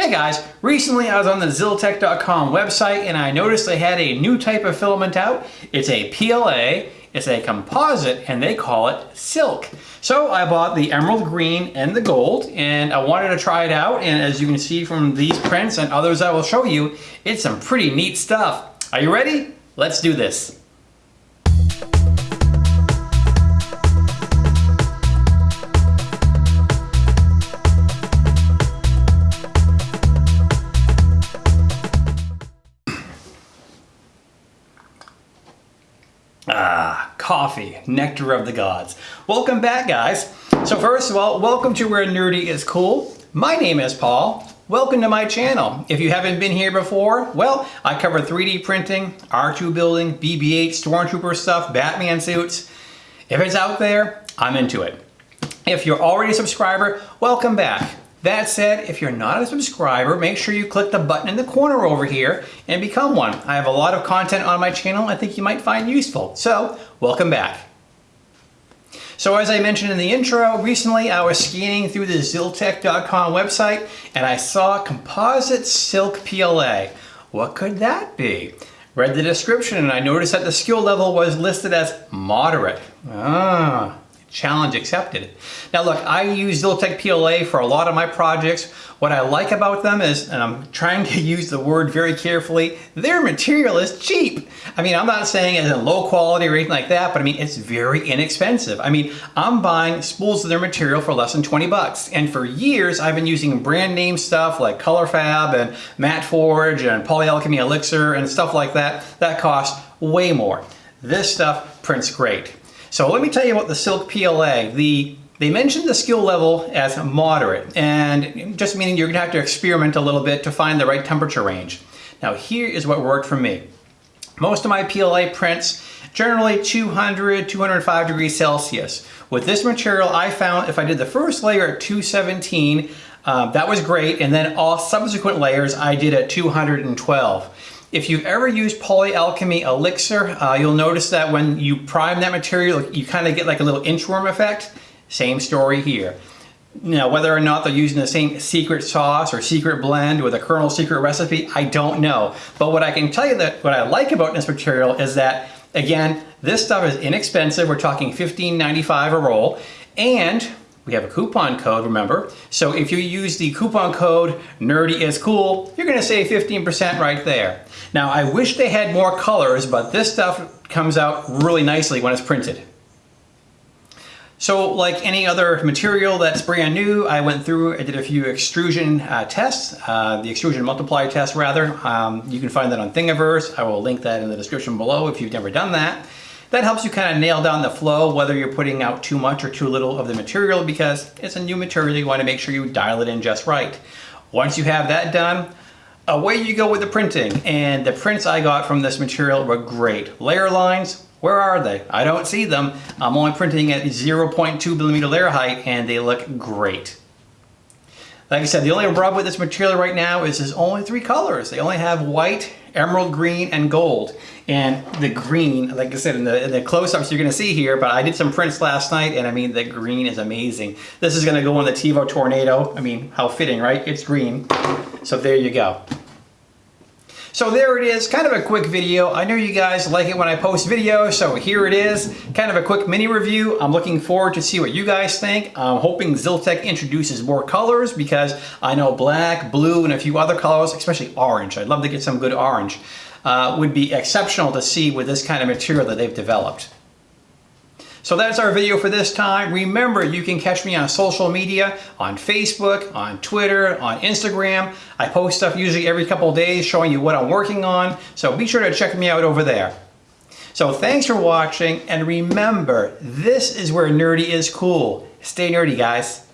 Hey guys, recently I was on the Zyltech.com website and I noticed they had a new type of filament out. It's a PLA, it's a composite, and they call it silk. So I bought the emerald green and the gold and I wanted to try it out and as you can see from these prints and others I will show you, it's some pretty neat stuff. Are you ready? Let's do this. Ah, coffee, nectar of the gods. Welcome back, guys. So first of all, welcome to Where Nerdy is Cool. My name is Paul. Welcome to my channel. If you haven't been here before, well, I cover 3D printing, R2 building, BB-8, Stormtrooper stuff, Batman suits. If it's out there, I'm into it. If you're already a subscriber, welcome back. That said, if you're not a subscriber, make sure you click the button in the corner over here and become one. I have a lot of content on my channel I think you might find useful. So, welcome back. So as I mentioned in the intro, recently I was scanning through the Zyltech.com website and I saw composite silk PLA. What could that be? Read the description and I noticed that the skill level was listed as moderate. Ah, Challenge accepted. Now look, I use Zyltech PLA for a lot of my projects. What I like about them is, and I'm trying to use the word very carefully, their material is cheap. I mean, I'm not saying it's in low quality or anything like that, but I mean, it's very inexpensive. I mean, I'm buying spools of their material for less than 20 bucks. And for years, I've been using brand name stuff like ColorFabb and Matte Forge and Polyalchemy Elixir and stuff like that. That costs way more. This stuff prints great. So let me tell you about the Silk PLA. The they mentioned the skill level as moderate, and just meaning you're gonna have to experiment a little bit to find the right temperature range. Now here is what worked for me. Most of my PLA prints, generally 200, 205 degrees Celsius. With this material, I found if I did the first layer at 217, um, that was great, and then all subsequent layers I did at 212. If you've ever used Polyalchemy Elixir, uh, you'll notice that when you prime that material, you kind of get like a little inchworm effect. Same story here. Now, whether or not they're using the same secret sauce or secret blend with a Colonel secret recipe, I don't know. But what I can tell you that what I like about this material is that, again, this stuff is inexpensive. We're talking $15.95 a roll. And we have a coupon code, remember? So if you use the coupon code Nerdy is Cool, you're gonna save 15% right there. Now I wish they had more colors, but this stuff comes out really nicely when it's printed. So like any other material that's brand new, I went through, I did a few extrusion uh, tests, uh, the extrusion multiplier test rather. Um, you can find that on Thingiverse. I will link that in the description below if you've never done that. That helps you kind of nail down the flow, whether you're putting out too much or too little of the material because it's a new material, you wanna make sure you dial it in just right. Once you have that done, away you go with the printing. And the prints I got from this material were great. Layer lines, where are they? I don't see them. I'm only printing at 0.2 millimeter layer height and they look great. Like I said, the only rub with this material right now is there's only three colors. They only have white, emerald green, and gold. And the green, like I said, in the, in the close-ups you're gonna see here, but I did some prints last night and I mean, the green is amazing. This is gonna go on the Tevo Tornado. I mean, how fitting, right? It's green. So there you go. So there it is, kind of a quick video. I know you guys like it when I post videos, so here it is. Kind of a quick mini review. I'm looking forward to see what you guys think. I'm hoping Zyltech introduces more colors because I know black, blue, and a few other colors, especially orange. I'd love to get some good orange. Uh, would be exceptional to see with this kind of material that they've developed. So that's our video for this time. Remember, you can catch me on social media, on Facebook, on Twitter, on Instagram. I post stuff usually every couple days showing you what I'm working on, so be sure to check me out over there. So thanks for watching, and remember, this is where nerdy is cool. Stay nerdy, guys.